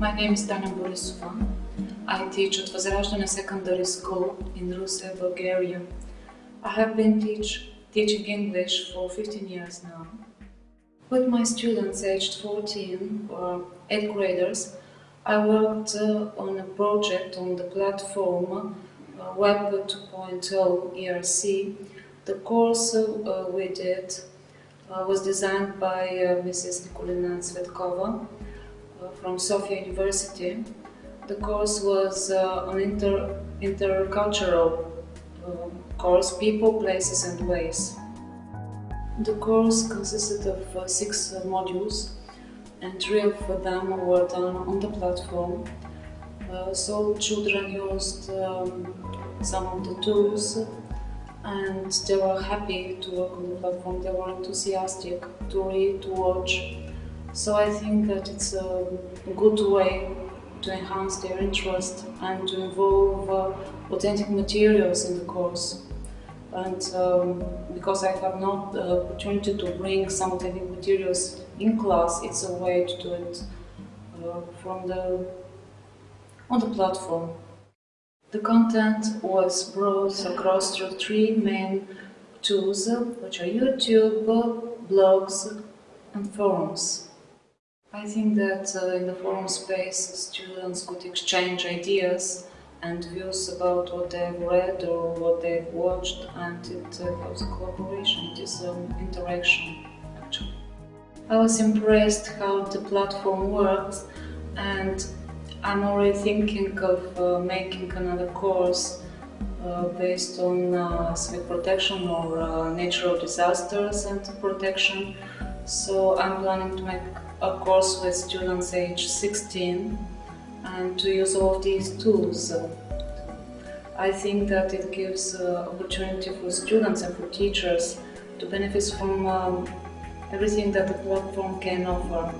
My name is Dana Borisova. I teach at Vazraždana Secondary School in Ruse, Bulgaria. I have been teach, teaching English for 15 years now. With my students aged 14 or 8 graders, I worked uh, on a project on the platform uh, Web 2.0 ERC. The course uh, we did uh, was designed by uh, Mrs. Nikolina Tsvetkova from Sofia University. The course was uh, an inter intercultural uh, course, people, places and ways. The course consisted of uh, six uh, modules and three of them were done on the platform. Uh, so children used um, some of the tools and they were happy to work on the platform. They were enthusiastic to read, to watch. So I think that it's a good way to enhance their interest and to involve uh, authentic materials in the course. And um, because I have not the opportunity to bring some authentic materials in class, it's a way to do it uh, from the on the platform. The content was brought across through three main tools, which are YouTube, blogs, and forums. I think that uh, in the forum space, students could exchange ideas and views about what they've read or what they've watched, and it uh, helps collaboration, it is um, interaction, actually. I was impressed how the platform works, and I'm already thinking of uh, making another course uh, based on uh, civil protection or uh, natural disasters and protection. So I'm planning to make a course with students age 16 and to use all of these tools. I think that it gives uh, opportunity for students and for teachers to benefit from um, everything that the platform can offer.